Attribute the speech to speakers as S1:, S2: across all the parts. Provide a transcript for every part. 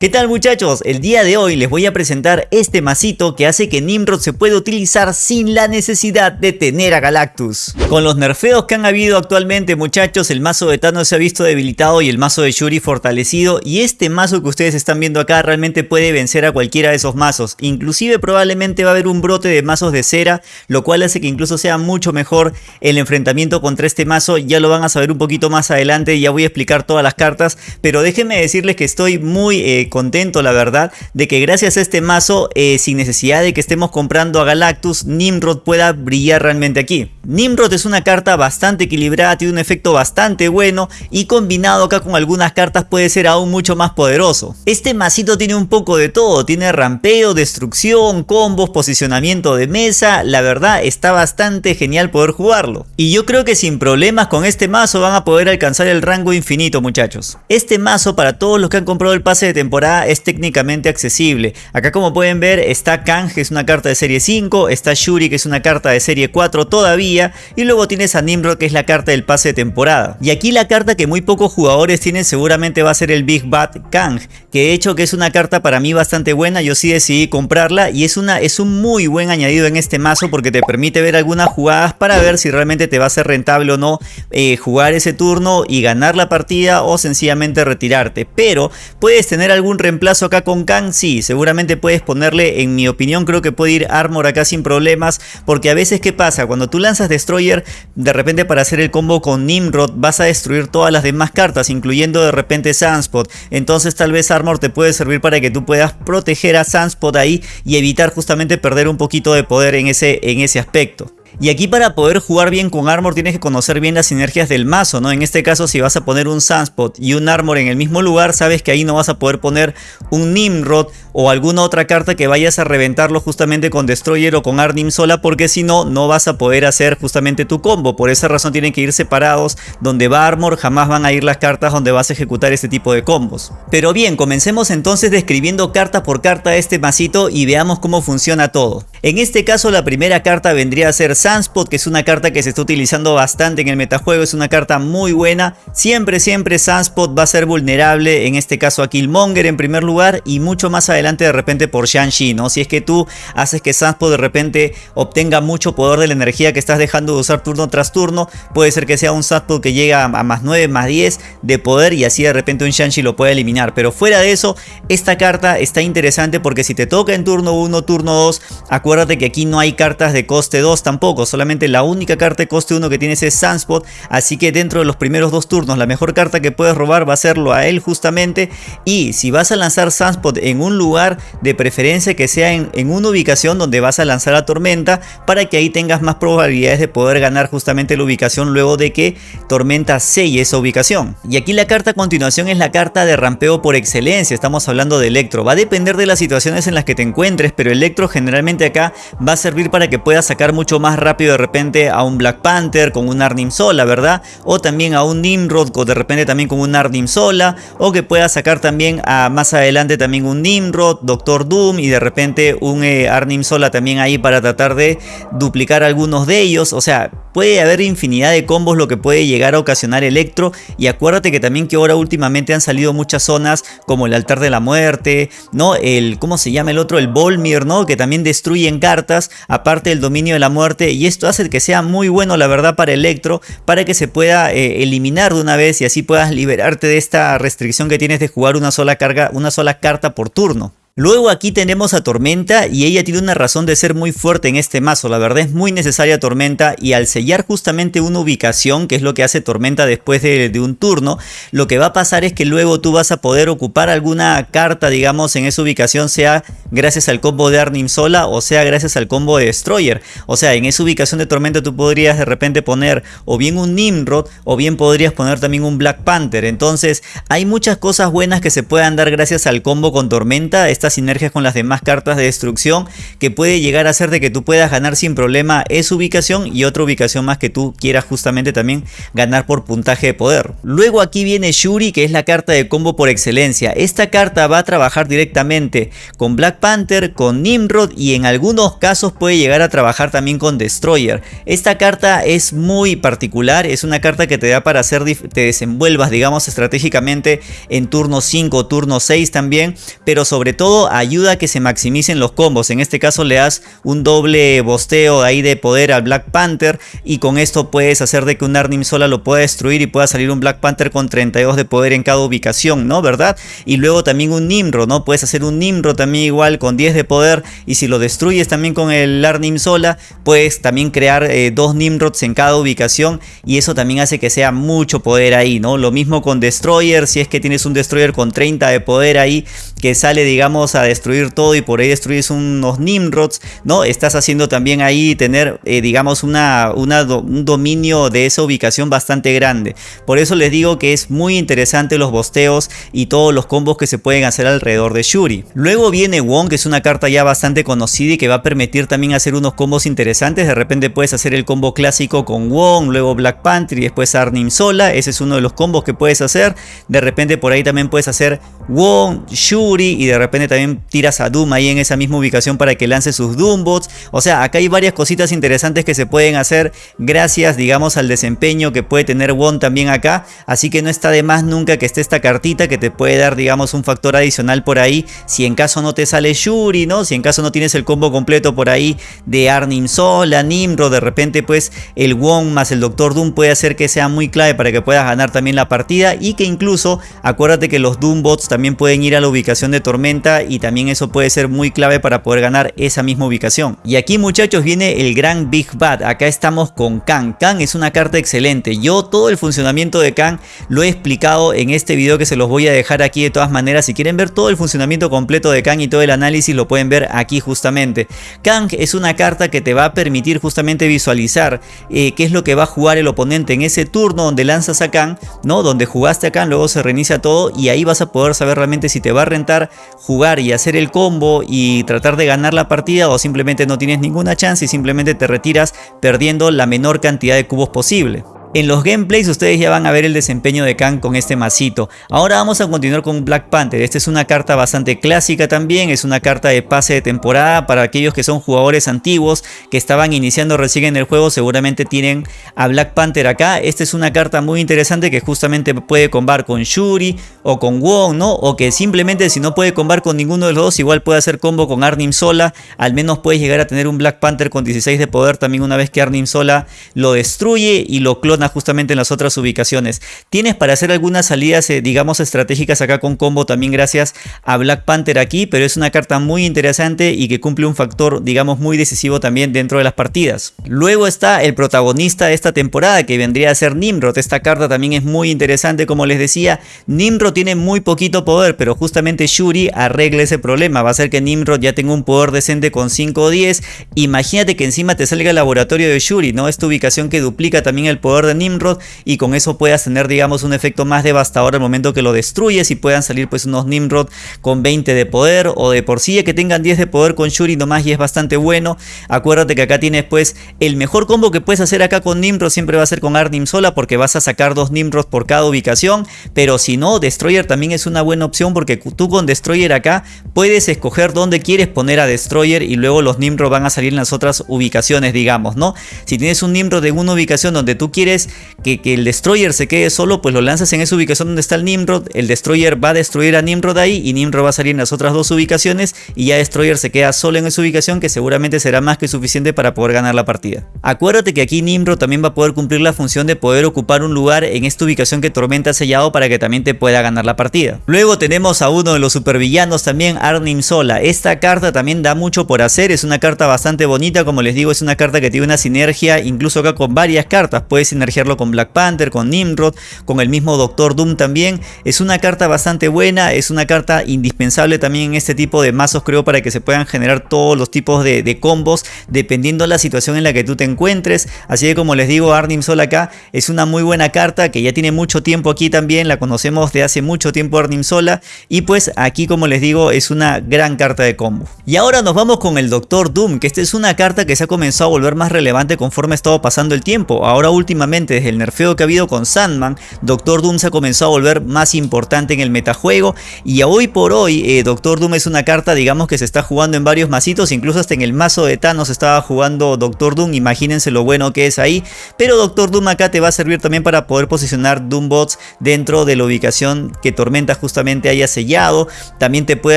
S1: ¿Qué tal muchachos? El día de hoy les voy a presentar este masito que hace que Nimrod se pueda utilizar sin la necesidad de tener a Galactus. Con los nerfeos que han habido actualmente muchachos, el mazo de Thanos se ha visto debilitado y el mazo de Shuri fortalecido y este mazo que ustedes están viendo acá realmente puede vencer a cualquiera de esos mazos. Inclusive probablemente va a haber un brote de mazos de cera, lo cual hace que incluso sea mucho mejor el enfrentamiento contra este mazo. Ya lo van a saber un poquito más adelante, ya voy a explicar todas las cartas, pero déjenme decirles que estoy muy... Eh, contento la verdad de que gracias a este mazo eh, sin necesidad de que estemos comprando a Galactus Nimrod pueda brillar realmente aquí. Nimrod es una carta bastante equilibrada, tiene un efecto bastante bueno y combinado acá con algunas cartas puede ser aún mucho más poderoso. Este masito tiene un poco de todo, tiene rampeo, destrucción, combos, posicionamiento de mesa, la verdad está bastante genial poder jugarlo. Y yo creo que sin problemas con este mazo van a poder alcanzar el rango infinito muchachos. Este mazo para todos los que han comprado el pase de temporada es técnicamente accesible. Acá como pueden ver está Kang que es una carta de serie 5, está Shuri que es una carta de serie 4 todavía y luego tienes a Nimrod que es la carta del pase de temporada. Y aquí la carta que muy pocos jugadores tienen seguramente va a ser el Big Bad Kang, que de hecho que es una carta para mí bastante buena, yo sí decidí comprarla y es, una, es un muy buen añadido en este mazo porque te permite ver algunas jugadas para ver si realmente te va a ser rentable o no eh, jugar ese turno y ganar la partida o sencillamente retirarte. Pero puedes tener algún un reemplazo acá con Kang? Sí, seguramente puedes ponerle, en mi opinión creo que puede ir Armor acá sin problemas, porque a veces ¿qué pasa? Cuando tú lanzas Destroyer, de repente para hacer el combo con Nimrod vas a destruir todas las demás cartas, incluyendo de repente Sunspot, entonces tal vez Armor te puede servir para que tú puedas proteger a Sunspot ahí y evitar justamente perder un poquito de poder en ese, en ese aspecto. Y aquí para poder jugar bien con Armor tienes que conocer bien las sinergias del mazo, ¿no? En este caso si vas a poner un Sunspot y un Armor en el mismo lugar, sabes que ahí no vas a poder poner un Nimrod o alguna otra carta que vayas a reventarlo justamente con Destroyer o con Arnim sola porque si no, no vas a poder hacer justamente tu combo. Por esa razón tienen que ir separados, donde va Armor jamás van a ir las cartas donde vas a ejecutar este tipo de combos. Pero bien, comencemos entonces describiendo carta por carta este masito y veamos cómo funciona todo. En este caso la primera carta vendría a ser Sunspot, que es una carta que se está utilizando bastante en el metajuego, es una carta muy buena. Siempre, siempre Sunspot va a ser vulnerable, en este caso a Killmonger en primer lugar y mucho más adelante de repente por Shang-Chi, ¿no? Si es que tú haces que Sunspot de repente obtenga mucho poder de la energía que estás dejando de usar turno tras turno, puede ser que sea un Sunspot que llega a más 9, más 10 de poder y así de repente un Shang-Chi lo puede eliminar. Pero fuera de eso, esta carta está interesante porque si te toca en turno 1, turno 2, Acuérdate que aquí no hay cartas de coste 2 tampoco, solamente la única carta de coste 1 que tienes es Sunspot, así que dentro de los primeros dos turnos la mejor carta que puedes robar va a serlo a él justamente y si vas a lanzar Sunspot en un lugar de preferencia que sea en, en una ubicación donde vas a lanzar a Tormenta para que ahí tengas más probabilidades de poder ganar justamente la ubicación luego de que Tormenta selle esa ubicación. Y aquí la carta a continuación es la carta de rampeo por excelencia, estamos hablando de Electro, va a depender de las situaciones en las que te encuentres, pero Electro generalmente acá va a servir para que puedas sacar mucho más rápido de repente a un Black Panther con un Arnim Sola, ¿verdad? O también a un Nimrod de repente también con un Arnim Sola. O que puedas sacar también a más adelante también un Nimrod, Doctor Doom y de repente un eh, Arnim Sola también ahí para tratar de duplicar algunos de ellos. O sea, puede haber infinidad de combos lo que puede llegar a ocasionar Electro. Y acuérdate que también que ahora últimamente han salido muchas zonas como el altar de la muerte, ¿no? El, ¿cómo se llama el otro? El Volmir, ¿no? Que también destruye en cartas, aparte del dominio de la muerte, y esto hace que sea muy bueno la verdad para Electro, para que se pueda eh, eliminar de una vez y así puedas liberarte de esta restricción que tienes de jugar una sola carga, una sola carta por turno. Luego aquí tenemos a Tormenta y ella tiene una razón de ser muy fuerte en este mazo, la verdad es muy necesaria Tormenta y al sellar justamente una ubicación, que es lo que hace Tormenta después de, un turno, lo que va a pasar es que luego tú vas a poder ocupar alguna carta, digamos, en esa ubicación, sea gracias al combo de Arnim Sola o sea gracias al combo de Destroyer. O sea, en esa ubicación de Tormenta tú podrías de repente poner o bien un Nimrod o bien podrías poner también un Black Panther. Entonces hay muchas cosas buenas que se puedan dar gracias al combo con Tormenta. Esta sinergias con las demás cartas de destrucción que puede llegar a ser de que tú puedas ganar sin problema esa ubicación y otra ubicación más que tú quieras justamente también ganar por puntaje de poder. Luego aquí viene Shuri que es la carta de combo por excelencia. Esta carta va a trabajar directamente con Black Panther, con Nimrod y en algunos casos puede llegar a trabajar también con Destroyer. Esta carta es muy particular, es una carta que te da para hacer te desenvuelvas digamos estratégicamente en turno 5 turno 6 también, pero sobre todo ayuda a que se maximicen los combos. En este caso le das un doble bosteo ahí de poder al Black Panther y con esto puedes hacer de que un Arnim sola lo pueda destruir y pueda salir un Black Panther con 32 de poder en cada ubicación, ¿no? ¿Verdad? Y luego también un Nimrod, ¿no? Puedes hacer un Nimrod también igual con 10 de poder y si lo destruyes también con el Arnim sola, puedes también crear eh, dos Nimrods en cada ubicación y eso también hace que sea mucho poder ahí, ¿no? Lo mismo con Destroyer, si es que tienes un Destroyer con 30 de poder ahí que sale digamos a destruir todo y por ahí destruyes unos Nimrods, ¿no? Estás haciendo también ahí tener eh, digamos una, un dominio de esa ubicación bastante grande. Por eso les digo que es muy interesante los bosteos y todos los combos que se pueden hacer alrededor de Shuri. Luego viene Wong que es una carta ya bastante conocida y que va a permitir también hacer unos combos interesantes. De repente puedes hacer el combo clásico con Wong, luego Black Panther y después Arnim Sola. Ese es uno de los combos que puedes hacer. De repente por ahí también puedes hacer Wong, Shuri y de repente también tiras a Doom ahí en esa misma ubicación para que lance sus Doombots. O sea, acá hay varias cositas interesantes que se pueden hacer gracias digamos al desempeño que puede tener Wong también acá. Así que no está de más nunca que esté esta cartita que te puede dar digamos un factor adicional por ahí. Si en caso no te sale Shuri, ¿no? Si en caso no tienes el combo completo por ahí de Arnim Sola, Nimro, de repente pues el Wong más el Doctor Doom puede hacer que sea muy clave para que puedas ganar también la partida y que incluso acuérdate que los Doom Bots también pueden ir a la ubicación de Tormenta y también eso puede ser muy clave para poder ganar esa misma ubicación. Y aquí muchachos viene el gran Big Bad, acá estamos con Kang. Kang es una carta excelente, yo todo el funcionamiento de Kang lo he explicado en este video que se los voy a dejar aquí de todas maneras. Si quieren ver todo el funcionamiento completo de Kang y todo el análisis lo pueden ver aquí justamente. Kang es una carta que te va a permitir justamente visualizar eh, qué es lo que va a jugar el oponente en ese turno donde lanzas a Kang, ¿no? Donde jugaste a Kang, luego se reinicia todo y ahí vas a poder saber realmente si te va a rentar jugar y hacer el combo y tratar de ganar la partida o simplemente no tienes ninguna chance y simplemente te retiras perdiendo la menor cantidad de cubos posible. En los gameplays ustedes ya van a ver el desempeño de Kang con este masito. Ahora vamos a continuar con Black Panther. Esta es una carta bastante clásica también. Es una carta de pase de temporada para aquellos que son jugadores antiguos que estaban iniciando recién en el juego. Seguramente tienen a Black Panther acá. Esta es una carta muy interesante que justamente puede combar con Shuri o con Wong, ¿no? O que simplemente si no puede combar con ninguno de los dos, igual puede hacer combo con Arnim Sola. Al menos puedes llegar a tener un Black Panther con 16 de poder también una vez que Arnim Sola lo destruye y lo justamente en las otras ubicaciones. Tienes para hacer algunas salidas, eh, digamos, estratégicas acá con combo también gracias a Black Panther aquí, pero es una carta muy interesante y que cumple un factor, digamos, muy decisivo también dentro de las partidas. Luego está el protagonista de esta temporada que vendría a ser Nimrod. Esta carta también es muy interesante, como les decía. Nimrod tiene muy poquito poder, pero justamente Shuri arregla ese problema. Va a hacer que Nimrod ya tenga un poder decente con 5 o 10. Imagínate que encima te salga el laboratorio de Shuri, ¿no? Esta ubicación que duplica también el poder de Nimrod y con eso puedas tener digamos un efecto más devastador al momento que lo destruyes y puedan salir pues unos Nimrod con 20 de poder o de por sí que tengan 10 de poder con Shuri nomás y es bastante bueno. Acuérdate que acá tienes pues el mejor combo que puedes hacer acá con Nimrod siempre va a ser con Arnim sola porque vas a sacar dos Nimrod por cada ubicación, pero si no Destroyer también es una buena opción porque tú con Destroyer acá puedes escoger dónde quieres poner a Destroyer y luego los Nimrod van a salir en las otras ubicaciones digamos, ¿no? Si tienes un Nimrod en una ubicación donde tú quieres que, el Destroyer se quede solo, pues lo lanzas en esa ubicación donde está el Nimrod, el Destroyer va a destruir a Nimrod ahí y Nimrod va a salir en las otras dos ubicaciones y ya Destroyer se queda solo en esa ubicación que seguramente será más que suficiente para poder ganar la partida. Acuérdate que aquí Nimrod también va a poder cumplir la función de poder ocupar un lugar en esta ubicación que Tormenta ha sellado para que también te pueda ganar la partida. Luego tenemos a uno de los supervillanos también, Arnim Sola. Esta carta también da mucho por hacer, es una carta bastante bonita, como les digo, es una carta que tiene una sinergia incluso acá con varias cartas, puede sinergiar sinergiarlo con Black Panther, con Nimrod, con el mismo Doctor Doom también. Es una carta bastante buena, es una carta indispensable también en este tipo de mazos creo para que se puedan generar todos los tipos de, de combos dependiendo de la situación en la que tú te encuentres. Así que como les digo, Arnim Sol acá es una muy buena carta que ya tiene mucho tiempo aquí también, la conocemos de hace mucho tiempo Arnim Sola y pues aquí como les digo es una gran carta de combo. Y ahora nos vamos con el Doctor Doom, que esta es una carta que se ha comenzado a volver más relevante conforme ha estado pasando el tiempo. Ahora últimamente desde el nerfeo que ha habido con Sandman, Doctor Doom se ha comenzado a volver más importante en el metajuego. Y hoy por hoy eh, Doctor Doom es una carta digamos que se está jugando en varios masitos, incluso hasta en el mazo de Thanos estaba jugando Doctor Doom, imagínense lo bueno que es ahí, pero Doctor Doom acá te va a servir también para poder posicionar Doombots dentro de la ubicación que Tormenta justamente haya sellado, también te puede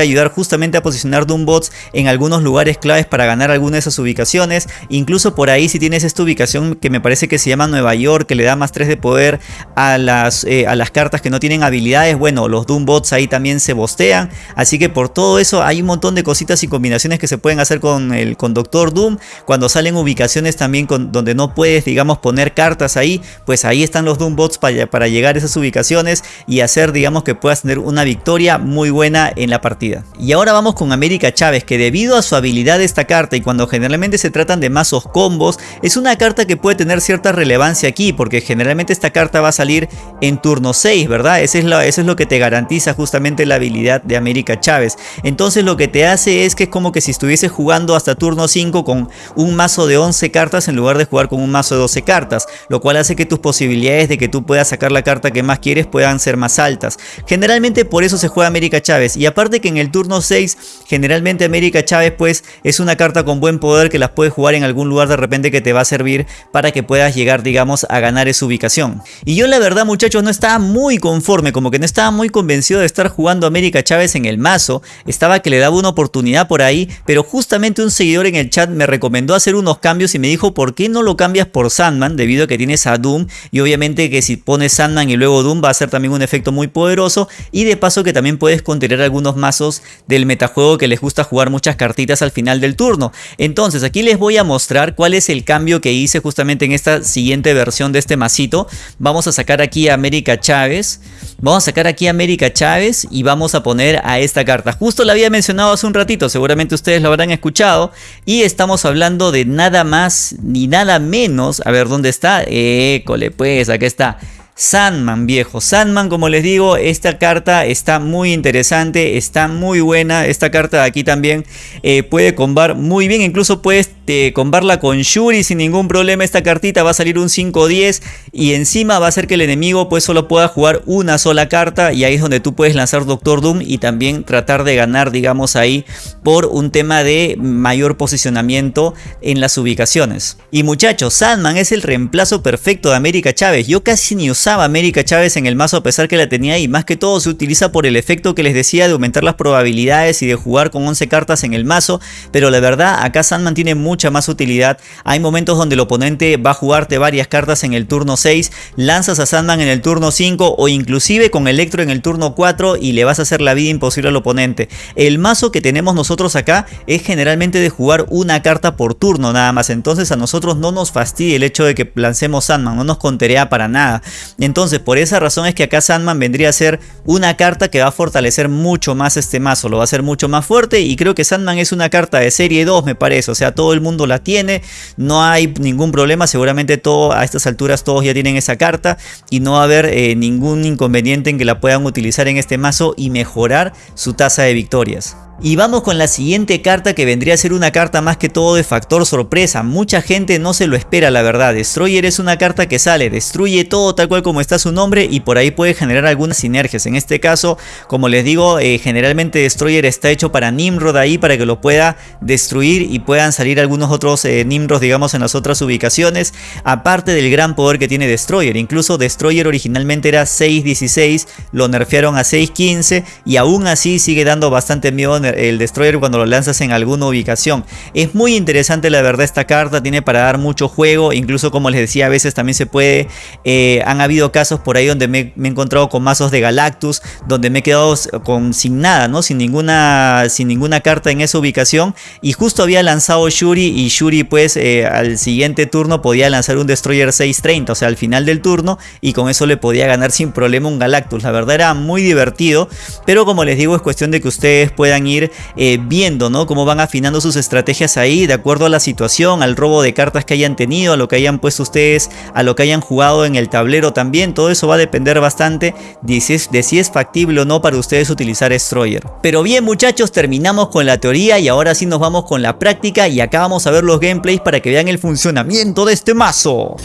S1: ayudar justamente a posicionar Doombots en algunos lugares claves para ganar alguna de esas ubicaciones, incluso por ahí si tienes esta ubicación que me parece que se llama Nueva York, que le da más 3 de poder a las, eh, a las cartas que no tienen habilidades, bueno, los Doombots ahí también se bostean, así que por todo eso hay un montón de cositas y combinaciones que se pueden hacer con el con Doctor Doom, cuando salen ubicaciones también con, donde no puedes digamos poner cartas ahí, pues ahí están los Doombots para, para llegar a esas ubicaciones y hacer digamos que puedas tener una victoria muy buena en la partida. Y ahora vamos con América Chávez que debido a su habilidad de esta carta y cuando generalmente se tratan de mazos combos, es una carta que puede tener cierta relevancia aquí porque generalmente esta carta va a salir en turno 6, ¿verdad? Eso es, lo, eso es lo que te garantiza justamente la habilidad de América Chávez. Entonces lo que te hace es que es como que si estuviese jugando hasta turno 5 con un mazo de 11 cartas en lugar de jugar con un mazo de 12 cartas, lo cual hace que tus posibilidades de que tú puedas sacar la carta que más quieres puedan ser más altas. Generalmente por eso se juega América Chávez y aparte que en el turno 6 generalmente América Chávez pues es una carta con buen poder que las puedes jugar en algún lugar de repente que te va a servir para que puedas llegar digamos a ganar esa ubicación. Y yo la verdad muchachos no estaba muy conforme, como que no estaba muy convencido de estar jugando América Chávez en el mazo, estaba que le daba una oportunidad por ahí, pero justamente un seguidor en el chat me recomendó hacer unos cambios y me dijo por qué no lo cambias por Sandman debido a que tienes a Doom y obviamente que si pones Sandman y luego Doom va a ser también un efecto muy poderoso y de paso que también puedes contener algunos mazos del metajuego que les gusta jugar muchas cartitas al final del turno. Entonces aquí les voy a mostrar cuál es el cambio que hice justamente en esta siguiente versión de este masito. Vamos a sacar aquí a América Chávez. Vamos a sacar aquí a América Chávez y vamos a poner a esta carta. Justo la había mencionado hace un ratito, seguramente ustedes lo habrán escuchado. Y estamos hablando de nada más ni nada menos. A ver, ¿dónde está? École, pues, acá está. Sandman viejo, Sandman como les digo, esta carta está muy interesante, está muy buena, esta carta de aquí también eh, puede combar muy bien, incluso puedes eh, combarla con Shuri sin ningún problema, esta cartita va a salir un 5-10 y encima va a hacer que el enemigo pues solo pueda jugar una sola carta y ahí es donde tú puedes lanzar Doctor Doom y también tratar de ganar digamos ahí por un tema de mayor posicionamiento en las ubicaciones. Y muchachos, Sandman es el reemplazo perfecto de América Chávez, yo casi ni usaba América Chávez en el mazo a pesar que la tenía y más que todo se utiliza por el efecto que les decía de aumentar las probabilidades y de jugar con 11 cartas en el mazo, pero la verdad acá Sandman tiene mucha más utilidad, hay momentos donde el oponente va a jugarte varias cartas en el turno 6, lanzas a Sandman en el turno 5 o inclusive con Electro en el turno 4 y le vas a hacer la vida imposible al oponente. El mazo que tenemos nosotros acá es generalmente de jugar una carta por turno nada más, entonces a nosotros no nos fastidia el hecho de que lancemos Sandman, no nos conterea para nada. Entonces por esa razón es que acá Sandman vendría a ser una carta que va a fortalecer mucho más este mazo, lo va a hacer mucho más fuerte y creo que Sandman es una carta de serie 2 me parece, o sea todo el mundo la tiene, no hay ningún problema, seguramente a estas alturas todos ya tienen esa carta y no va a haber eh, ningún inconveniente en que la puedan utilizar en este mazo y mejorar su tasa de victorias. Y vamos con la siguiente carta que vendría a ser una carta más que todo de factor sorpresa. Mucha gente no se lo espera la verdad. Destroyer es una carta que sale, destruye todo tal cual como está su nombre y por ahí puede generar algunas sinergias. En este caso, como les digo, eh, generalmente Destroyer está hecho para Nimrod ahí para que lo pueda destruir y puedan salir algunos otros eh, Nimrods digamos en las otras ubicaciones. Aparte del gran poder que tiene Destroyer. Incluso Destroyer originalmente era 6.16, lo nerfearon a 6.15 y aún así sigue dando bastante miedo el, Destroyer cuando lo lanzas en alguna ubicación. Es muy interesante la verdad esta carta, tiene para dar mucho juego, incluso como les decía a veces también se puede, eh, han habido casos por ahí donde me, he encontrado con mazos de Galactus, donde me he quedado con, sin nada, ¿no? Sin ninguna, sin ninguna carta en esa ubicación y justo había lanzado Shuri y Shuri pues eh, al siguiente turno podía lanzar un Destroyer 630, o sea al final del turno y con eso le podía ganar sin problema un Galactus. La verdad era muy divertido, pero como les digo es cuestión de que ustedes puedan ir eh, viendo ¿no? cómo van afinando sus estrategias ahí de acuerdo a la situación, al robo de cartas que hayan tenido, a lo que hayan puesto ustedes, a lo que hayan jugado en el tablero también. Todo eso va a depender bastante de si es, de si es factible o no para ustedes utilizar Destroyer. Pero bien muchachos, terminamos con la teoría y ahora sí nos vamos con la práctica y acá vamos a ver los gameplays para que vean el funcionamiento de este mazo.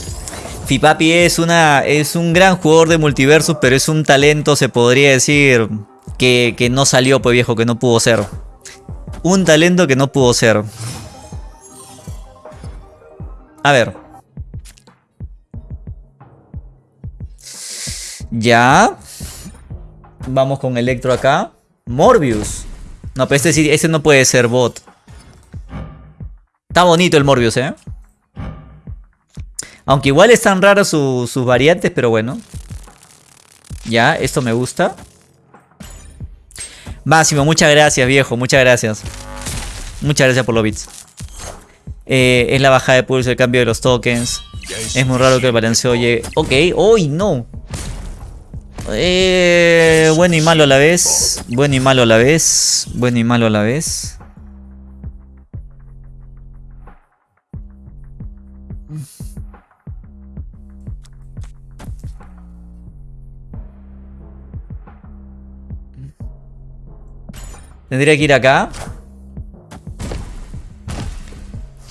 S1: Fipapi es, una, es un gran jugador de multiversus, pero es un talento, se podría decir, que, que no salió, pues viejo, que no pudo ser. Un talento que no pudo ser. A ver. Ya. Vamos con Electro acá. Morbius. No, pero este, este no puede ser bot. Está bonito el Morbius, ¿eh? Aunque igual están raras sus variantes, pero bueno. Ya, esto me gusta. Máximo, muchas gracias, viejo. Muchas gracias. Muchas gracias por los bits. Eh, es la bajada de pulso, el cambio de los tokens. Es muy raro que el balanceo llegue. Ok, hoy no. Eh, bueno y malo a la vez. Bueno y malo a la vez. Bueno y malo a la vez. Tendría que ir acá.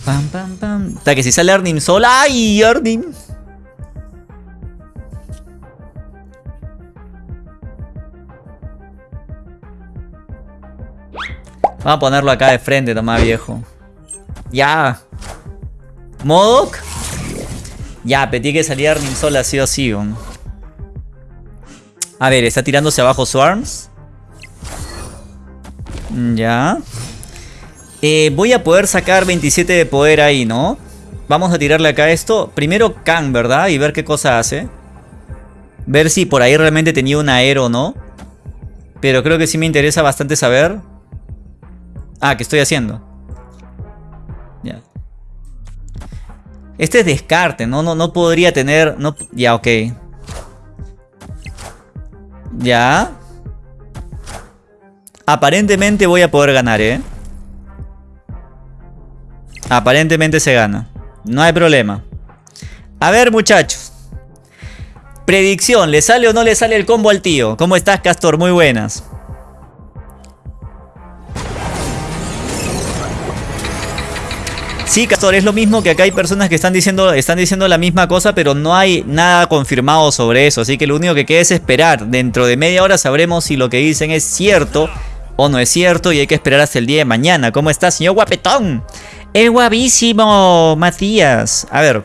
S1: Pam, pam, pam. Hasta que si sale Arnim sola. ¡Ay, Arnim! Vamos a ponerlo acá de frente, toma viejo. Ya. ¿Modok? Ya, petí que salir Arnim sola sí o sí. A ver, está tirándose abajo Swarms. Ya. Eh, voy a poder sacar 27 de poder ahí, ¿no? Vamos a tirarle acá esto. Primero Kang, ¿verdad? Y ver qué cosa hace. Ver si por ahí realmente tenía un aero, ¿no? Pero creo que sí me interesa bastante saber. Ah, ¿qué estoy haciendo? Ya. Este es descarte, ¿no? No, no podría tener... No, ya, ok. Ya. Aparentemente voy a poder ganar, ¿eh? Aparentemente se gana. No hay problema. A ver, muchachos. Predicción, ¿le sale o no le sale el combo al tío? ¿Cómo estás, Castor? Muy buenas. Sí, Castor, es lo mismo que acá hay personas que están diciendo, están diciendo la misma cosa, pero no hay nada confirmado sobre eso. Así que lo único que queda es esperar. Dentro de media hora sabremos si lo que dicen es cierto o no es cierto y hay que esperar hasta el día de mañana. ¿Cómo está, señor guapetón? Es guapísimo, Matías. A ver,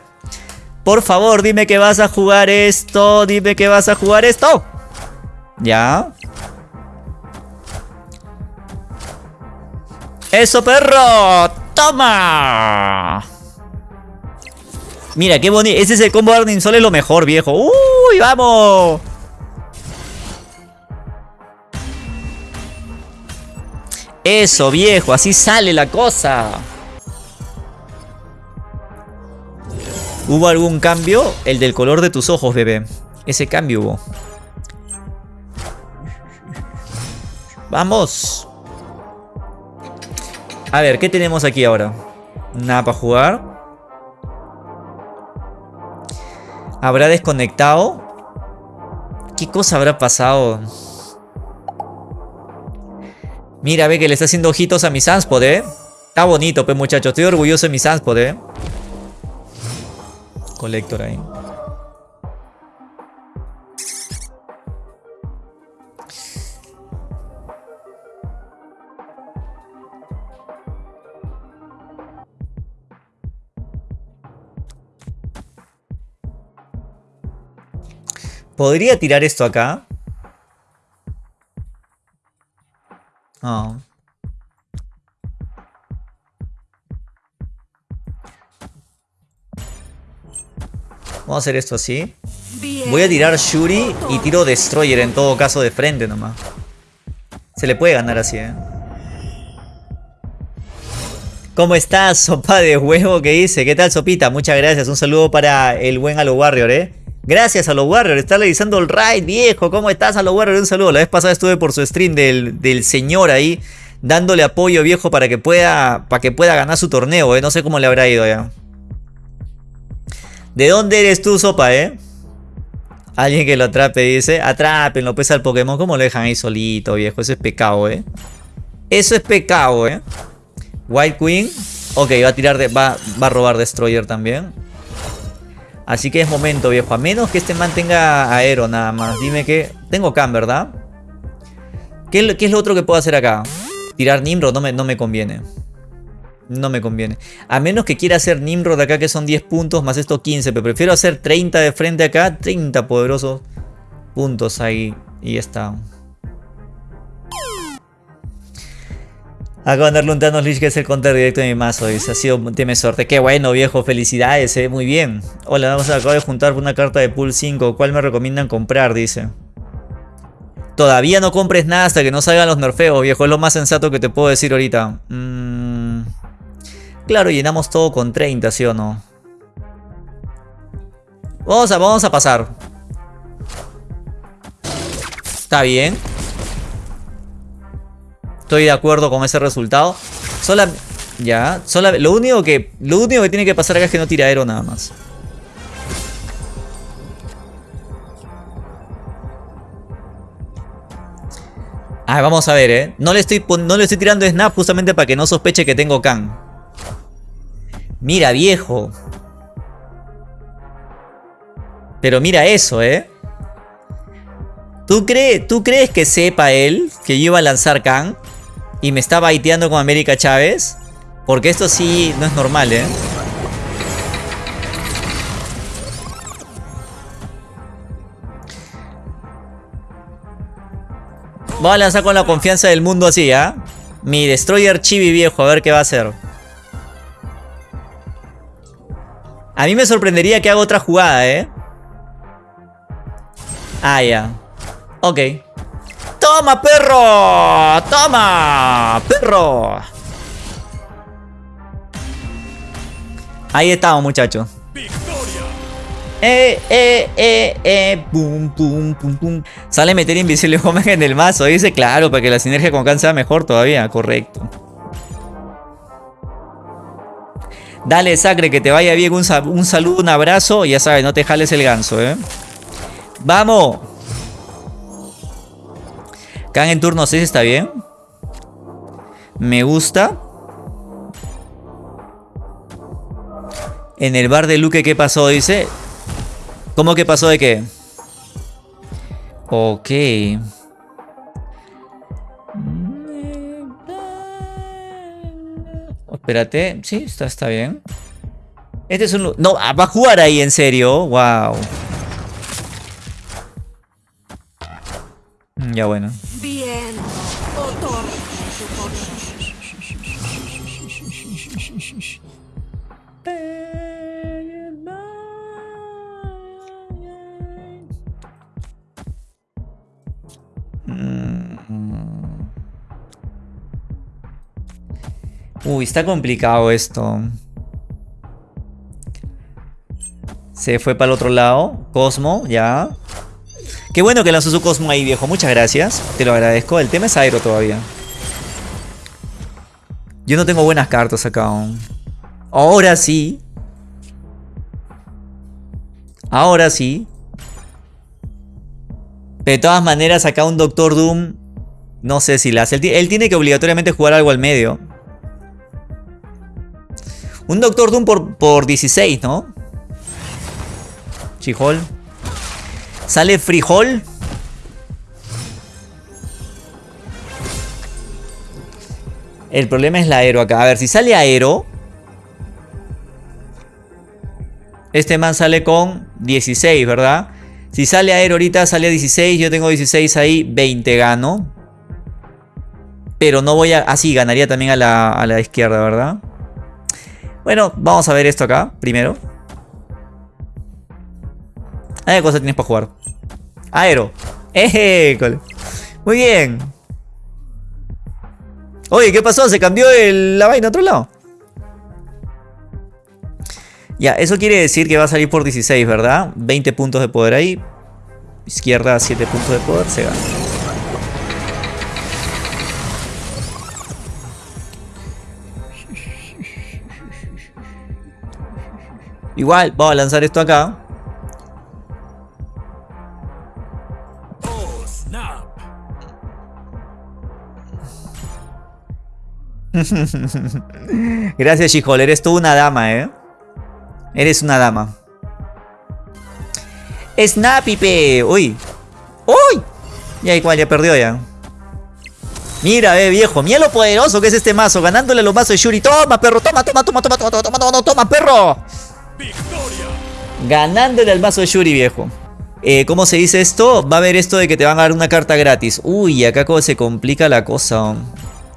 S1: por favor, dime que vas a jugar esto. Dime que vas a jugar esto. ¿Ya? ¡Eso, perro! ¡Toma! Mira, qué bonito. Ese es el combo Arnim Sol, es lo mejor, viejo. ¡Uy, vamos! Eso, viejo, así sale la cosa. ¿Hubo algún cambio? El del color de tus ojos, bebé. Ese cambio hubo. ¡Vamos! A ver, ¿qué tenemos aquí ahora? Nada para jugar. ¿Habrá desconectado? ¿Qué cosa habrá pasado? Mira, ve que le está haciendo ojitos a mi Sanspod, ¿eh? Está bonito, pues muchachos. Estoy orgulloso de mi Sanspod, ¿eh? Colector ahí. ¿Podría tirar esto acá? Ah. Vamos a hacer esto así. Voy a tirar Shuri y tiro Destroyer en todo caso de frente nomás. Se le puede ganar así, ¿eh? ¿Cómo estás, sopa de huevo que dice? ¿Qué tal, sopita? Muchas gracias. Un saludo para el buen Halo Warrior, ¿eh? Gracias a los Warrior, está realizando el raid, viejo. ¿Cómo estás, a los Warrior? Un saludo. La vez pasada estuve por su stream del, del señor ahí, dándole apoyo, viejo, para que pueda, para que pueda ganar su torneo, ¿eh? No sé cómo le habrá ido ya. ¿De dónde eres tú, sopa, eh? Alguien que lo atrape, dice. Atrápenlo, pues al Pokémon. ¿Cómo lo dejan ahí solito, viejo? Eso es pecado, ¿eh? Eso es pecado, ¿eh? White Queen. Ok, va a tirar de... Va, va a robar Destroyer también. Así que es momento, viejo. A menos que este man tenga aero nada más. Dime que... Tengo Cam, ¿verdad? ¿Qué, es lo otro que puedo hacer acá? Tirar Nimrod no me, no me conviene. No me conviene. A menos que quiera hacer Nimrod acá que son 10 puntos más esto 15. Pero prefiero hacer 30 de frente acá. 30 poderosos puntos ahí. Y ya está. Acabo de darle un Thanos Lich que es el counter directo de mi mazo. Dice, ha sido suerte. Qué bueno, viejo. Felicidades, eh. Muy bien. Hola, vamos a acabo de juntar una carta de pool 5. ¿Cuál me recomiendan comprar? Dice. Todavía no compres nada hasta que no salgan los nerfeos, viejo. Es lo más sensato que te puedo decir ahorita. Mm. Claro, llenamos todo con 30, ¿sí o no? Vamos a, vamos a pasar. Está bien. Estoy de acuerdo con ese resultado. Sola, ya, sola, lo único que lo único que tiene que pasar acá es que no tira aero nada más. Ah, vamos a ver, ¿eh? No le estoy, no le estoy tirando snap justamente para que no sospeche que tengo can. Mira, viejo. Pero mira eso, ¿eh? ¿Tú, crees, ¿Tú crees que sepa él que yo iba a lanzar can? Y me está baiteando con América Chávez. Porque esto sí no es normal, ¿eh? Voy a lanzar con la confianza del mundo así, ¿ah? Mi Destroyer Chibi viejo, a ver qué va a hacer. A mí me sorprendería que haga otra jugada, ¿eh? Ah, ya. Ok. ¡Toma, perro! ¡Toma, perro! Ahí estamos, muchachos. Eh, eh, eh, eh, pum, pum, pum, pum. Sale meter invisible Omega en el mazo. Dice, claro, para que la sinergia con Khan sea mejor todavía. Correcto. Dale, Sacre, que te vaya bien. Un, un saludo, un abrazo. Ya sabes, no te jales el ganso, ¿eh? ¡Vamos! Khan en turno 6 está bien. Me gusta. En el bar de Luke, ¿qué pasó? Dice. ¿Cómo que pasó de qué? Ok. Espérate. Sí, está, está bien. Este es un... No, va a jugar ahí, en serio. Wow. Ya bueno. Bien. Uy, está complicado esto. Se fue para el otro lado. Cosmo, ya. Qué bueno que lanzó su Cosmo ahí, viejo. Muchas gracias. Te lo agradezco. El tema es aero todavía. Yo no tengo buenas cartas acá aún. Ahora sí. Ahora sí. de todas maneras, acá un Doctor Doom. No sé si la hace. Él, tiene que obligatoriamente jugar algo al medio. Un Doctor Doom por, por 16, ¿no? Chihol. Sale frijol. El problema es la aero acá. A ver, si sale aero. Este man sale con 16, ¿verdad? Si sale aero ahorita, sale a 16. Yo tengo 16 ahí, 20 gano. Pero no voy a... Ah, ganaría también a la, a la izquierda, ¿verdad? Bueno, vamos a ver esto acá, primero. ¿Qué cosa tienes para jugar? Aero. Muy bien. Oye, ¿qué pasó? ¿Se cambió la vaina a otro lado? Ya, eso quiere decir que va a salir por 16, ¿verdad? 20 puntos de poder ahí. Izquierda, 7 puntos de poder, se gana. Igual, vamos a lanzar esto acá. Gracias, Shihol. Eres tú una dama, ¿eh? Eres una dama. Snappy, Uy. Uy. Ya igual, ya perdió ya. Mira, eh, viejo. Mira lo poderoso que es este mazo. Ganándole a los mazos de Shuri. Toma, perro. Toma, toma, toma, toma, toma, toma, toma, toma, perro. Ganándole al mazo de Shuri, viejo. Eh, ¿Cómo se dice esto? Va a haber esto de que te van a dar una carta gratis. Uy, acá se complica la cosa.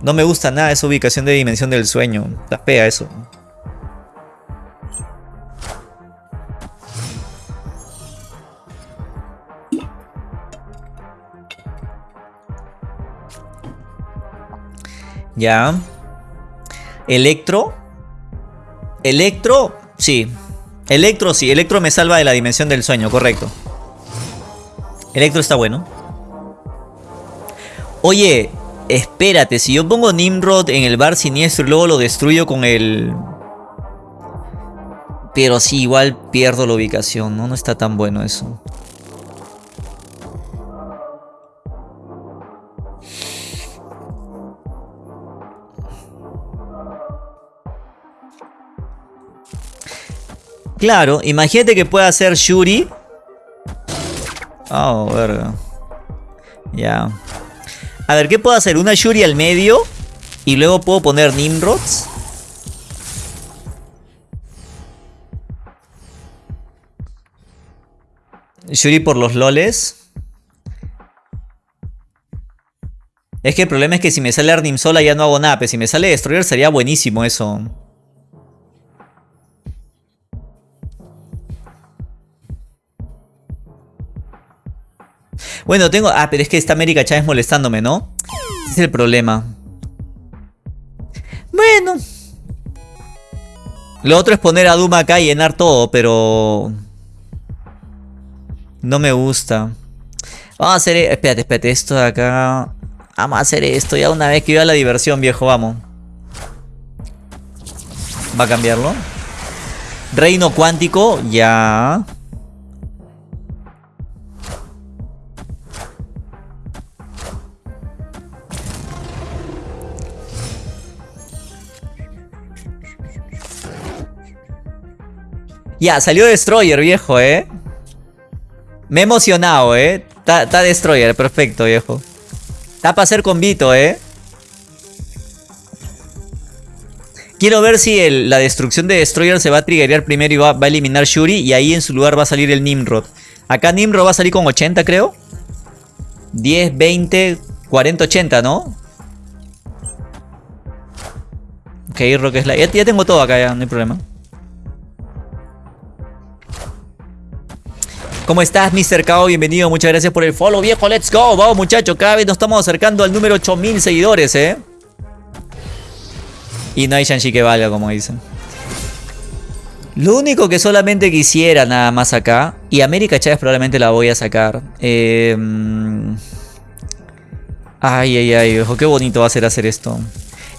S1: No me gusta nada esa ubicación de dimensión del sueño. Está fea eso. Ya. Electro. Electro, sí. Electro, sí. Electro me salva de la dimensión del sueño, correcto. Electro está bueno. Oye, Espérate, si yo pongo Nimrod en el bar siniestro y luego lo destruyo con el... Pero sí, igual pierdo la ubicación, ¿no? No está tan bueno eso. Claro, imagínate que pueda hacer Shuri. Oh, verga. Ya. A ver, ¿qué puedo hacer? Una Shuri al medio. Y luego puedo poner Nimrods. Shuri por los loles. Es que el problema es que si me sale Arnim sola ya no hago nada. Pero si me sale Destroyer sería buenísimo eso. Bueno, tengo... Ah, pero es que está América Chávez molestándome, ¿no? Ese es el problema. Bueno. Lo otro es poner a Duma acá y llenar todo, pero... No me gusta. Vamos a hacer... Espérate, espérate. Esto de acá... Vamos a hacer esto ya una vez que iba la diversión, viejo. Vamos. ¿Va a cambiarlo? Reino cuántico. Ya. Ya, salió Destroyer, viejo, ¿eh? Me he emocionado, ¿eh? Está Destroyer, perfecto, viejo. Está para hacer convito, ¿eh? Quiero ver si la destrucción de Destroyer se va a triggerear primero y va, a eliminar Shuri. Y ahí en su lugar va a salir el Nimrod. Acá Nimrod va a salir con 80, creo. 10, 20, 40, 80, ¿no? Ok, Rock Slide. Ya, ya tengo todo acá, ya, no hay problema. ¿Cómo estás, Mr. Kao? Bienvenido, muchas gracias por el follow, viejo. Let's go, vamos, muchachos. Cada vez nos estamos acercando al número 8000 seguidores, ¿eh? Y no hay Shanshi que valga, como dicen. Lo único que solamente quisiera nada más acá, y América Chávez probablemente la voy a sacar. Eh, ay, ay, ay, viejo, qué bonito va a ser hacer esto.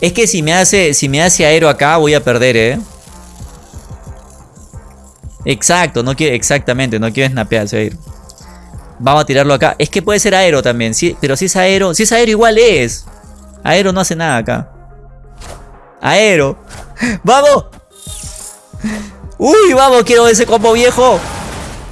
S1: Es que si me hace, si me hace aero acá, voy a perder, ¿eh? Exacto, no quiere, exactamente, no quiere snapear, se. Vamos a tirarlo acá. Es que puede ser aero también, sí, pero si es aero, si es aero igual es. Aero no hace nada acá. Aero. ¡Vamos! ¡Uy, vamos! Quiero ese combo viejo.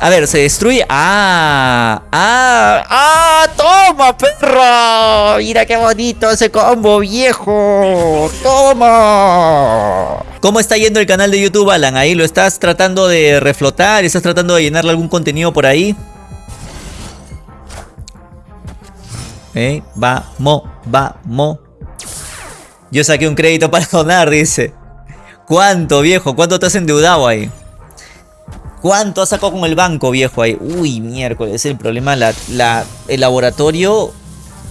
S1: A ver, se destruye. ¡Ah! ¡Ah! ¡Ah! ¡Toma, perro! Mira qué bonito ese combo viejo. ¡Toma! ¿Cómo está yendo el canal de YouTube, Alan? Ahí lo estás tratando de reflotar, estás tratando de llenarle algún contenido por ahí. Eh, vamos, vamos. Yo saqué un crédito para donar, dice. ¿Cuánto, viejo? ¿Cuánto te has endeudado ahí? ¿Cuánto ha sacado con el banco, viejo? Ahí? Uy, miércoles, es el problema. El laboratorio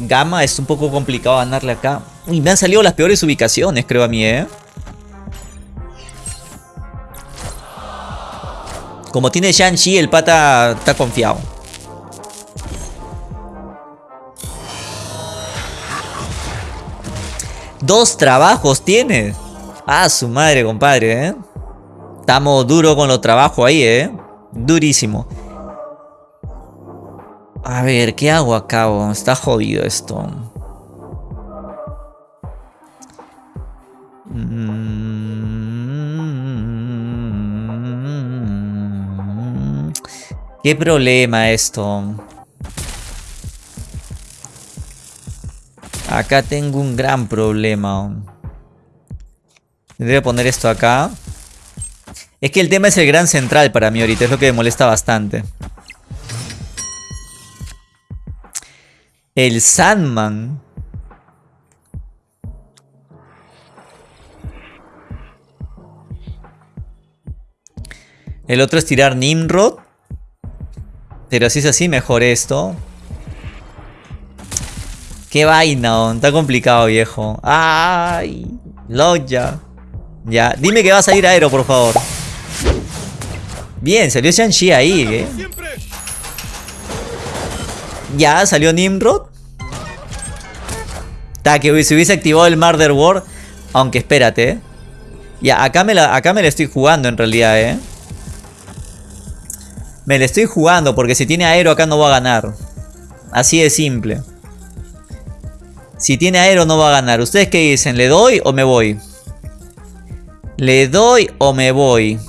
S1: Gamma es un poco complicado ganarle acá. Uy, me han salido las peores ubicaciones, creo a mí, ¿eh? Como tiene Shang-Chi, el pata está confiado. Dos trabajos tiene. Ah, su madre, compadre, ¿eh? Estamos duro con los trabajos ahí, ¿eh? Durísimo. A ver, ¿qué hago acá? Está jodido esto. Mm. ¿Qué problema esto? Acá tengo un gran problema. Que poner esto acá. Es que el tema es el gran central para mí ahorita, es lo que me molesta bastante. El Sandman. El otro es tirar Nimrod. Pero si es así, mejor esto. Qué vaina, está complicado, viejo. Ay, Loya. Ya, dime que vas a ir aero, por favor. Bien, salió Shang-Chi ahí, ¿eh? Ya, salió Nimrod. Ta, que se hubiese activado el Murder War. Aunque espérate, ¿eh? Ya, acá me, acá me la estoy jugando en realidad, ¿eh? Me la estoy jugando porque si tiene aero acá no va a ganar. Así de simple. Si tiene aero no va a ganar. ¿Ustedes qué dicen? ¿Le doy o me voy? ¿Le doy o me voy?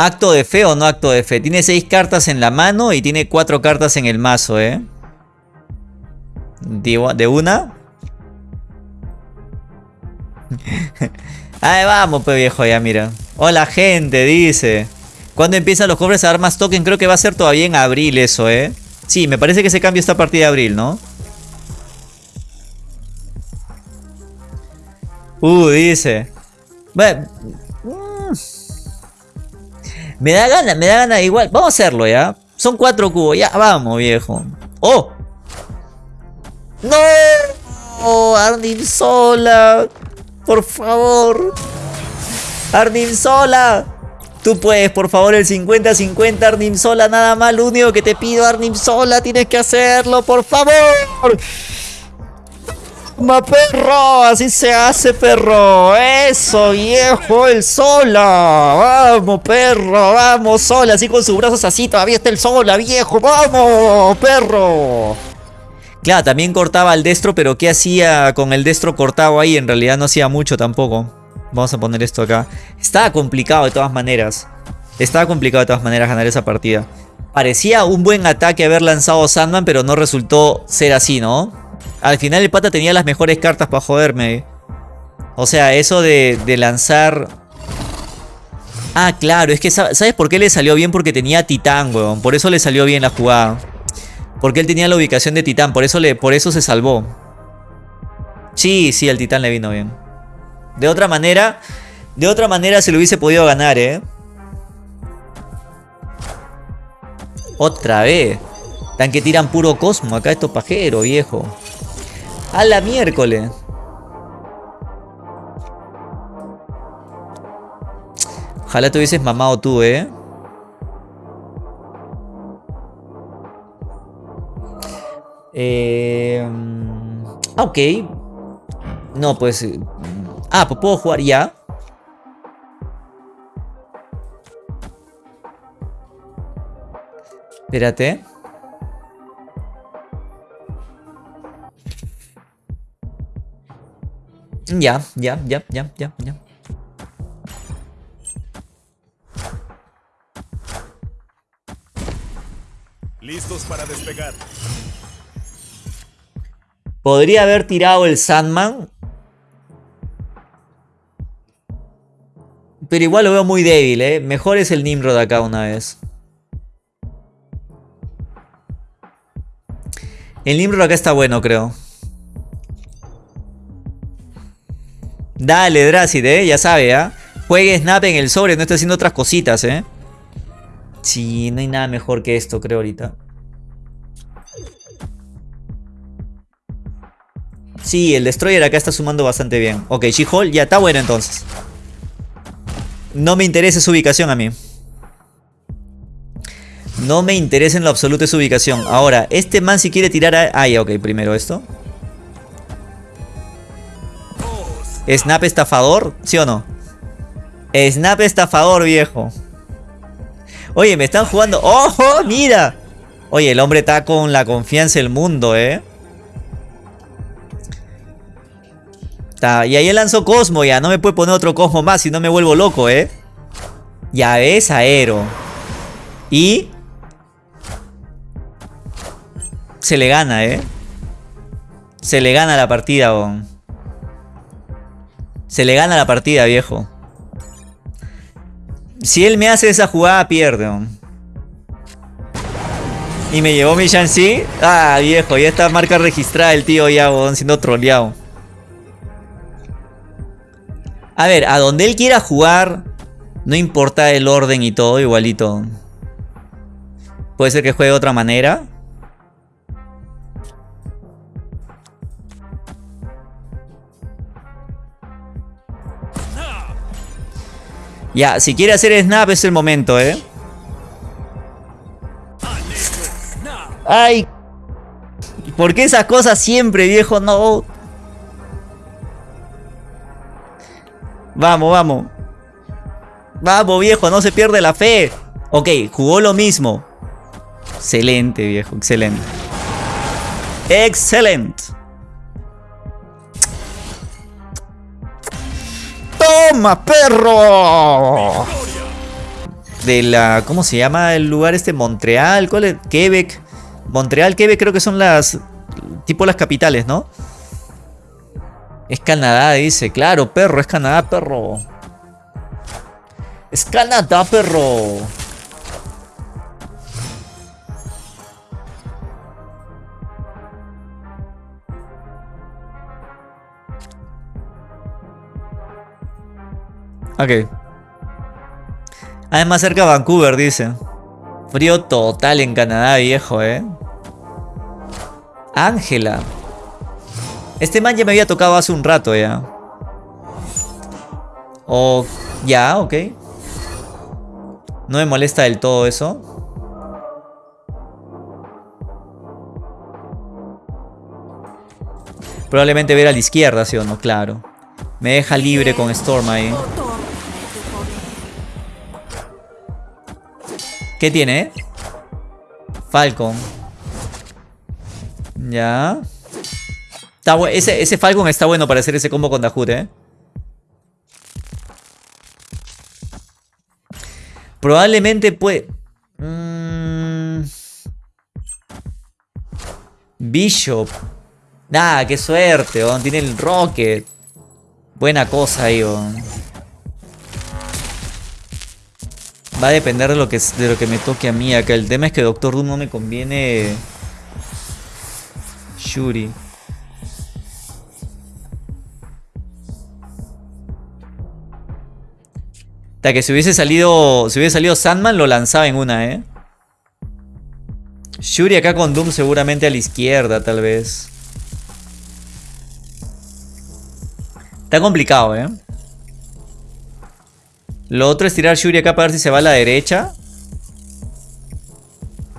S1: Acto de fe o no acto de fe. Tiene seis cartas en la mano y tiene cuatro cartas en el mazo, ¿eh? ¿De una? Ahí vamos, pues viejo, ya mira. Hola gente, dice. ¿Cuándo empiezan los cobres a dar más token? Creo que va a ser todavía en abril eso, ¿eh? Sí, me parece que se cambia esta partida de abril, ¿no? Uh, dice. Bueno, me da gana, me da gana igual. Vamos a hacerlo ya. Son cuatro cubos. Ya, vamos, viejo. ¡Oh! ¡No! Arnim Sola. Por favor. Arnim Sola. Tú puedes, por favor, el 50-50 Arnim Sola. Nada más. Lo único que te pido, Arnim Sola. Tienes que hacerlo, por favor. ¡Ma perro! Así se hace, perro. Eso, viejo, el sola. Vamos, perro, vamos, sola. Así con sus brazos así, todavía está el sola, viejo. Vamos, perro. Claro, también cortaba el destro, pero ¿qué hacía con el destro cortado ahí? En realidad no hacía mucho tampoco. Vamos a poner esto acá. Estaba complicado de todas maneras. Estaba complicado de todas maneras ganar esa partida. Parecía un buen ataque haber lanzado Sandman, pero no resultó ser así, ¿no? Al final el pata tenía las mejores cartas para joderme. O sea, eso de, lanzar... Ah, claro, es que ¿sabes por qué le salió bien? Porque tenía Titán, weón. Por eso le salió bien la jugada. Porque él tenía la ubicación de Titán, por eso, le, por eso se salvó. Sí, sí, al Titán le vino bien. De otra manera, de otra manera se lo hubiese podido ganar, ¿eh? Otra vez. Tan que tiran puro cosmo acá estos pajeros, viejo. A la miércoles. Ojalá te hubieses mamado tú, ¿eh? eh ok. No, pues... Ah, pues puedo jugar ya. Espérate. Ya, ya, ya, ya, ya, ya.
S2: Listos para despegar.
S1: Podría haber tirado el Sandman. Pero igual lo veo muy débil, ¿eh? Mejor es el Nimrod acá una vez. El Nimrod acá está bueno, creo. Dale, Dracid, eh. Ya sabe, ¿ah? Juegue Snap en el sobre, no está haciendo otras cositas, eh. Sí, no hay nada mejor que esto, creo, ahorita. Sí, el Destroyer acá está sumando bastante bien. Ok, She-Hulk ya está bueno entonces. No me interesa su ubicación a mí. No me interesa en lo absoluto su ubicación. Ahora, este man si quiere tirar a... Ah, ya, ok, primero esto. Snap estafador, ¿sí o no? Snap estafador, viejo. Oye, me están jugando... ¡Ojo! ¡Mira! Oye, el hombre está con la confianza del mundo, ¿eh? y ahí lanzó Cosmo ya. No me puede poner otro Cosmo más si no me vuelvo loco, ¿eh? Ya ves, Aero. Y... Se le gana, ¿eh? Se le gana la partida, bon. Se le gana la partida, viejo. Si él me hace esa jugada, pierde, bon. Y me llevó mi Shanxi. Ah, viejo, ya está marca registrada el tío ya, bon, siendo troleado. A ver, a donde él quiera jugar, no importa el orden y todo, igualito. Puede ser que juegue de otra manera. Ya, si quiere hacer snap es el momento, ¿eh? ¡Ay! ¿Por qué esas cosas siempre, viejo? No. Vamos, vamos. Vamos, viejo, no se pierde la fe. Ok, jugó lo mismo. Excelente, viejo, excelente. Excelente. ¡Toma, perro! De la... ¿Cómo se llama el lugar este? Montreal, ¿cuál es? Quebec. Montreal, Quebec creo que son las... Tipo las capitales, ¿no? Es Canadá, dice. Claro, perro, es Canadá, perro. Es Canadá, perro. Ok. Además cerca de Vancouver, dice. Frío total en Canadá, viejo, eh. Ángela. Este man ya me había tocado hace un rato ya. O... Ya, ok. No me molesta del todo eso. Probablemente ver a la izquierda, ¿sí o no? Claro. Me deja libre con Storm ahí. ¿Qué tiene? Falcon. Ya ese, ese, Falcon está bueno para hacer ese combo con Dahut, ¿eh? Probablemente puede... Mm. Bishop. Nah, qué suerte, Tiene el Rocket. Buena cosa ahí, Va a depender de lo, que, de lo que me toque a mí acá. El tema es que Doctor Doom no me conviene... Shuri. Hasta que si hubiese salido. Si hubiese salido Sandman, lo lanzaba en una, ¿eh? Shuri acá con Doom seguramente a la izquierda, tal vez. Está complicado, ¿eh? Lo otro es tirar Shuri acá para ver si se va a la derecha.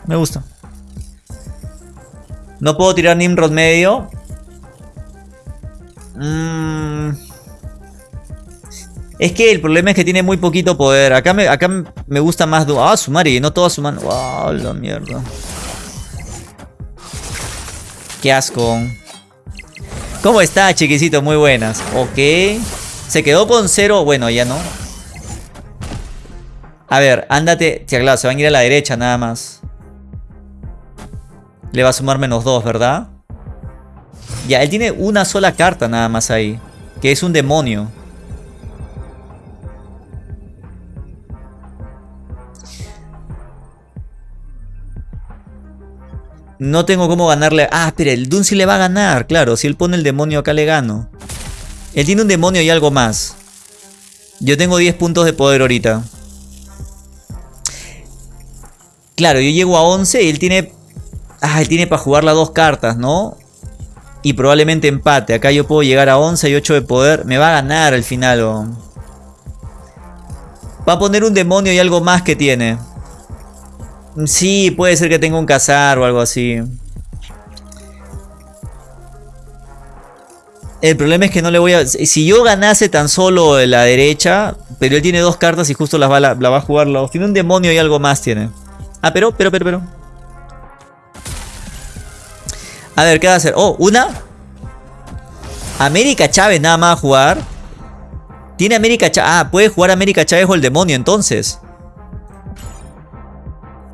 S1: Me gusta. No puedo tirar Nimrod medio. Mmm... Es que el problema es que tiene muy poquito poder. Acá me, acá me gusta más... Ah, Sumari, no todo mano. Wow, la mierda. Qué asco. ¿Cómo está, chiquisito? Muy buenas. Ok. Se quedó con cero. Bueno, ya no. A ver, ándate. Tía, claro, se van a ir a la derecha nada más. Le va a sumar menos dos, ¿verdad? Ya, él tiene una sola carta nada más ahí. Que es un demonio. No tengo cómo ganarle. Ah, espera, el Dun le va a ganar. Claro, si él pone el demonio acá le gano. Él tiene un demonio y algo más. Yo tengo 10 puntos de poder ahorita. Claro, yo llego a 11 y él tiene... Ah, él tiene para jugar las dos cartas, ¿no? Y probablemente empate. Acá yo puedo llegar a 11 y 8 de poder. Me va a ganar al final. Va a poner un demonio y algo más que tiene. Sí, puede ser que tenga un cazar o algo así. El problema es que no le voy a... Si yo ganase tan solo la derecha, pero él tiene dos cartas y justo las va, la, va a jugar. Tiene un demonio y algo más tiene. Ah, pero, pero, pero, pero. A ver, ¿qué va a hacer? Oh, una. América Chávez nada más a jugar. Tiene América Chávez. Ah, puede jugar América Chávez o el demonio entonces.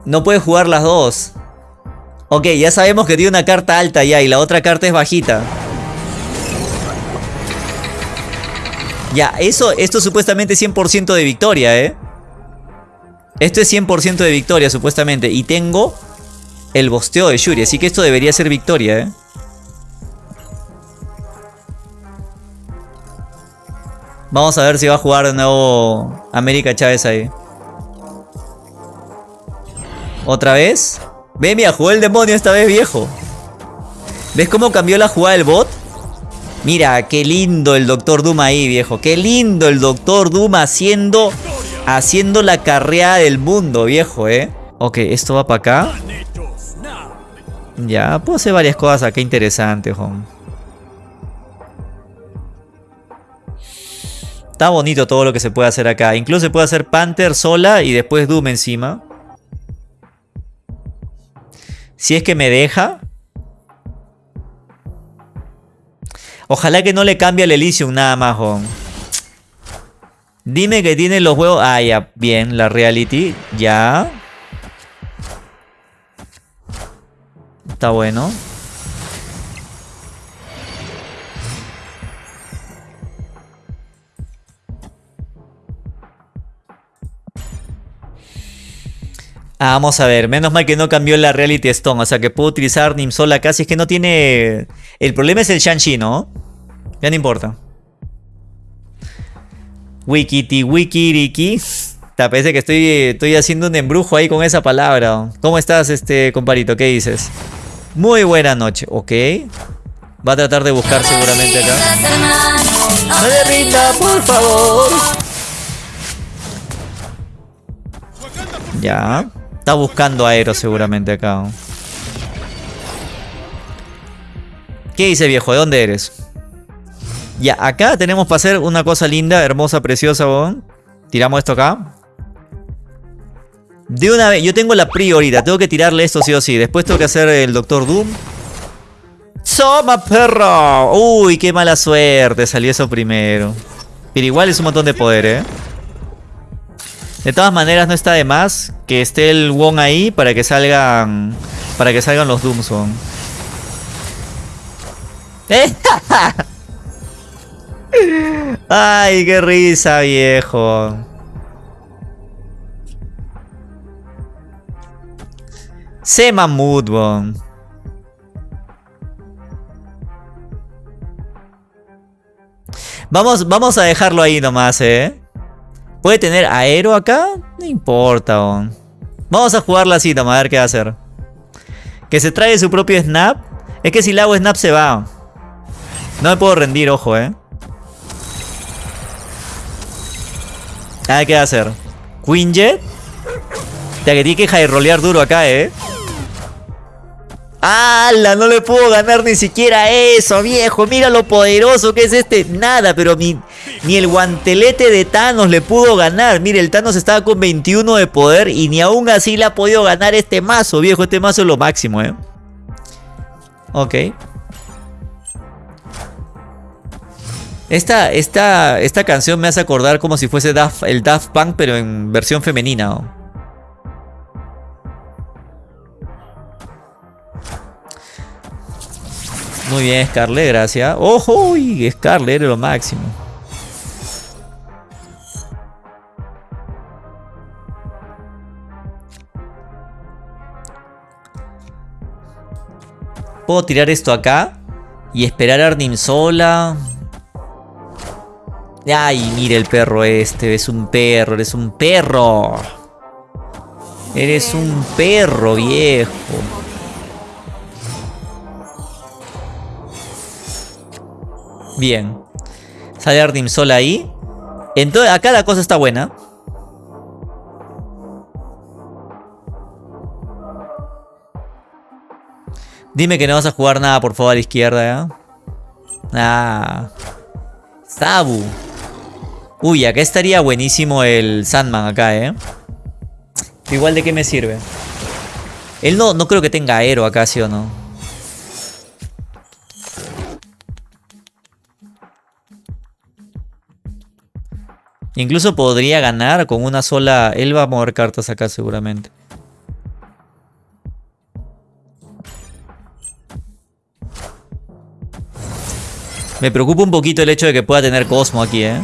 S1: No puede jugar las dos. Ok, ya sabemos que tiene una carta alta ya y la otra carta es bajita. Ya, eso, esto es supuestamente 100% de victoria, ¿eh? Esto es 100% de victoria, supuestamente. Y tengo el bosteo de Shuri, así que esto debería ser victoria, ¿eh? Vamos a ver si va a jugar de nuevo América Chávez ahí. ¿Otra vez? Ve, mira, jugó el demonio esta vez, viejo. ¿Ves cómo cambió la jugada del bot? Mira, qué lindo el Doctor Doom ahí, viejo. Qué lindo el Doctor Doom haciendo, haciendo la carrera del mundo, viejo, ¿eh? Ok, esto va para acá. Ya, puedo hacer varias cosas acá interesantes, home. Está bonito todo lo que se puede hacer acá. Incluso se puede hacer Panther sola y después Doom encima. Si es que me deja. Ojalá que no le cambie al Elysium nada más, Dime que tiene los huevos... Ah, ya, bien, la reality. Ya. Está bueno. Ah, vamos a ver, menos mal que no cambió la Reality Stone, o sea que puedo utilizar Nimsola casi, es que no tiene... El problema es el Shang-Chi, ¿no? Ya no importa. Wikiti, wikiriki. Te parece que estoy, estoy haciendo un embrujo ahí con esa palabra. ¿Cómo estás, este comparito? ¿Qué dices? Muy buena noche, ok. Va a tratar de buscar seguramente acá. Ya. Está buscando aero seguramente acá. ¿Qué dice viejo? ¿De dónde eres? Ya, acá tenemos para hacer una cosa linda, hermosa, preciosa, Tiramos esto acá. De una vez, yo tengo la prioridad, tengo que tirarle esto sí o sí. Después tengo que hacer el Doctor Doom. ¡Soma, perro! Uy, qué mala suerte, salió eso primero. Pero igual es un montón de poder, ¿eh? De todas maneras, no está de más que esté el Wong ahí para que salgan. Para que salgan los Doomsong. ¿Eh? Ay, qué risa, viejo. Sema Moodbone. Vamos, vamos a dejarlo ahí nomás, eh. ¿Puede tener aero acá? No importa, Vamos a jugarla así, toma, a ver qué va a hacer. Que se trae su propio snap. Es que si le hago snap se va. No me puedo rendir, ojo, eh. A ver qué va a hacer. Queen Jet. Ya que tiene que high duro acá, eh. ¡Hala! No le puedo ganar ni siquiera eso, viejo. Mira lo poderoso que es este. Nada, pero ni, ni el guantelete de Thanos le pudo ganar. Mire, el Thanos estaba con 21 de poder y ni aún así le ha podido ganar este mazo, viejo. Este mazo es lo máximo, ¿eh? Ok. Esta, esta, esta canción me hace acordar como si fuese el Daft Punk, pero en versión femenina. Muy bien, Scarlet, gracias. ¡Ojo! Uy, Scarlet era lo máximo. Puedo tirar esto acá. Y esperar a Arnim sola. Ay, mire el perro este. Es un perro, eres un perro. Eres un perro, viejo. Bien. Sale Arnim sola ahí. Entonces, acá la cosa está buena. Dime que no vas a jugar nada, por favor, a la izquierda, ¿ya? Ah. Sabu. Uy, acá estaría buenísimo el Sandman acá, ¿eh? Igual de qué me sirve. Él no, no creo que tenga aero acá, ¿sí o no? Incluso podría ganar con una sola... Él va a mover cartas acá seguramente. Me preocupa un poquito el hecho de que pueda tener Cosmo aquí, ¿eh?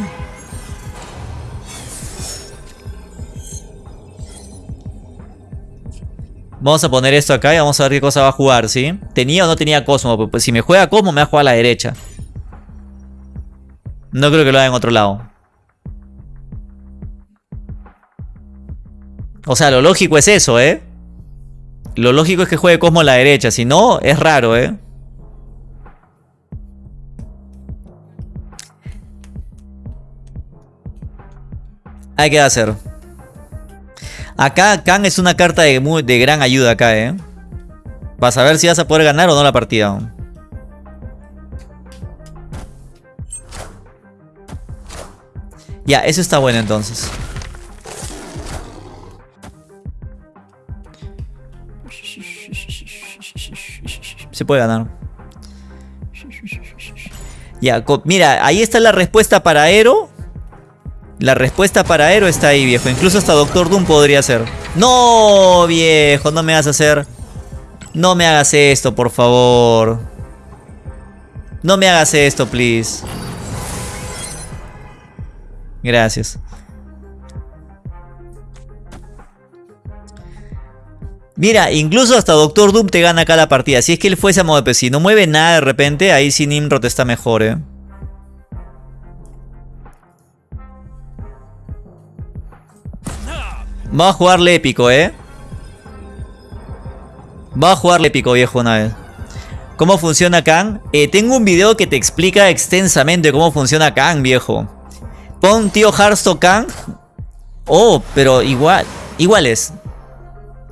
S1: Vamos a poner esto acá y vamos a ver qué cosa va a jugar, ¿sí? ¿Tenía o no tenía Cosmo? Pues si me juega Cosmo, me va a jugar a la derecha. No creo que lo haga en otro lado. O sea, lo lógico es eso, ¿eh? Lo lógico es que juegue Cosmo a la derecha. Si no, es raro, ¿eh? Hay que hacer. Acá Kang es una carta de, de gran ayuda acá, ¿eh? Vas a ver si vas a poder ganar o no la partida. Ya, eso está bueno entonces. Se puede ganar. Ya, mira, ahí está la respuesta para Aero. La respuesta para Aero está ahí, viejo. Incluso hasta Doctor Doom podría ser. ¡No, viejo! No me hagas hacer... No me hagas esto, por favor. No me hagas esto, please. Gracias. Mira, incluso hasta Doctor Doom te gana acá la partida. Si es que él fuese a mover, si no mueve nada de repente, ahí sí Nimrod está mejor, eh. Va a jugarle épico, ¿eh? Va a jugarle épico, viejo, una vez. ¿Cómo funciona Kang? Eh, tengo un video que te explica extensamente cómo funciona Kang, viejo. Pon tío Hearthstone Kang. Oh, pero igual. Iguales.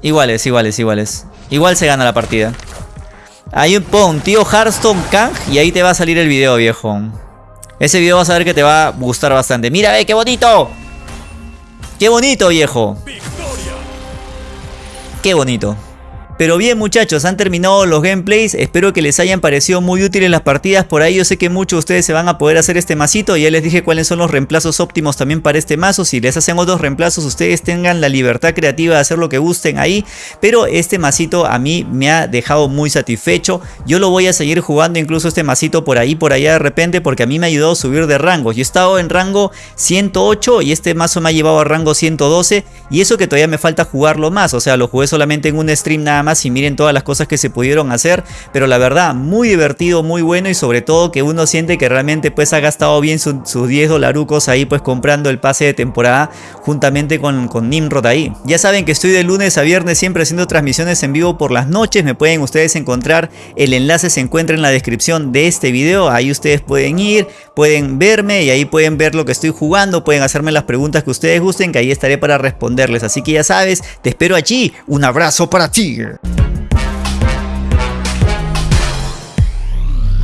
S1: Iguales, iguales, iguales. Igual se gana la partida. Ahí pon tío Hearthstone Kang y ahí te va a salir el video, viejo. Ese video vas a ver que te va a gustar bastante. ¡Mira, ve qué bonito! ¡Qué bonito, viejo! ¡Qué bonito! Pero bien muchachos, han terminado los gameplays, espero que les hayan parecido muy útiles las partidas, por ahí. Yo sé que muchos de ustedes se van a poder hacer este masito, ya les dije cuáles son los reemplazos óptimos también para este mazo, si les hacen otros reemplazos ustedes tengan la libertad creativa de hacer lo que gusten ahí, pero este masito a mí me ha dejado muy satisfecho, yo lo voy a seguir jugando incluso este masito por ahí, por allá de repente, porque a mí me ha ayudado a subir de rangos, yo he estado en rango 108 y este mazo me ha llevado a rango 112 y eso que todavía me falta jugarlo más, o sea lo jugué solamente en un stream nada más y miren todas las cosas que se pudieron hacer. Pero la verdad, muy divertido, muy bueno y sobre todo que uno siente que realmente pues ha gastado bien sus 10 dolarucos ahí pues comprando el pase de temporada juntamente con, con Nimrod ahí. Ya saben que estoy de lunes a viernes siempre haciendo transmisiones en vivo por las noches. Me pueden ustedes encontrar, el enlace se encuentra en la descripción de este video. Ahí ustedes pueden ir, pueden verme y ahí pueden ver lo que estoy jugando. Pueden hacerme las preguntas que ustedes gusten que ahí estaré para responderles. Así que ya sabes, te espero allí. Un abrazo para ti. Thank you.